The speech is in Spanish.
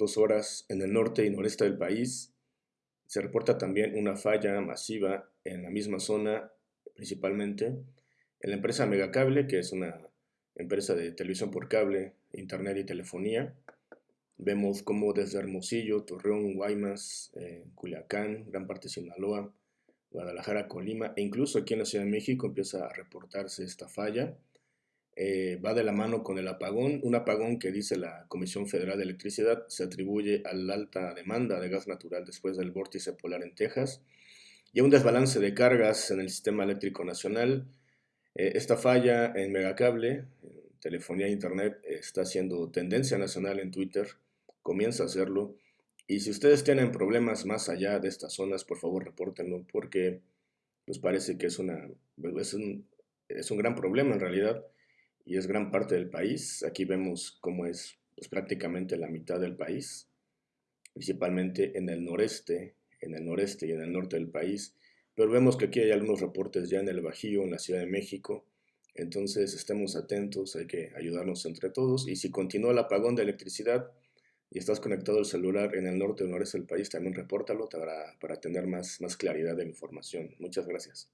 dos horas en el norte y noreste del país. Se reporta también una falla masiva en la misma zona, principalmente en la empresa Megacable, que es una empresa de televisión por cable, internet y telefonía. Vemos como desde Hermosillo, Torreón, Guaymas, eh, Culiacán, gran parte de Sinaloa, Guadalajara, Colima e incluso aquí en la Ciudad de México empieza a reportarse esta falla. Eh, va de la mano con el apagón, un apagón que dice la Comisión Federal de Electricidad se atribuye a la alta demanda de gas natural después del vórtice polar en Texas y a un desbalance de cargas en el sistema eléctrico nacional. Eh, esta falla en megacable, telefonía e internet, está siendo tendencia nacional en Twitter, comienza a hacerlo. Y si ustedes tienen problemas más allá de estas zonas, por favor repórtenlo, porque nos parece que es, una, es, un, es un gran problema en realidad y es gran parte del país. Aquí vemos cómo es pues, prácticamente la mitad del país, principalmente en el noreste, en el noreste y en el norte del país. Pero vemos que aquí hay algunos reportes ya en el Bajío, en la Ciudad de México. Entonces estemos atentos, hay que ayudarnos entre todos. Y si continúa el apagón de electricidad y estás conectado al celular en el norte o noreste del país, también repórtalo para, para tener más, claridad de información. Muchas gracias.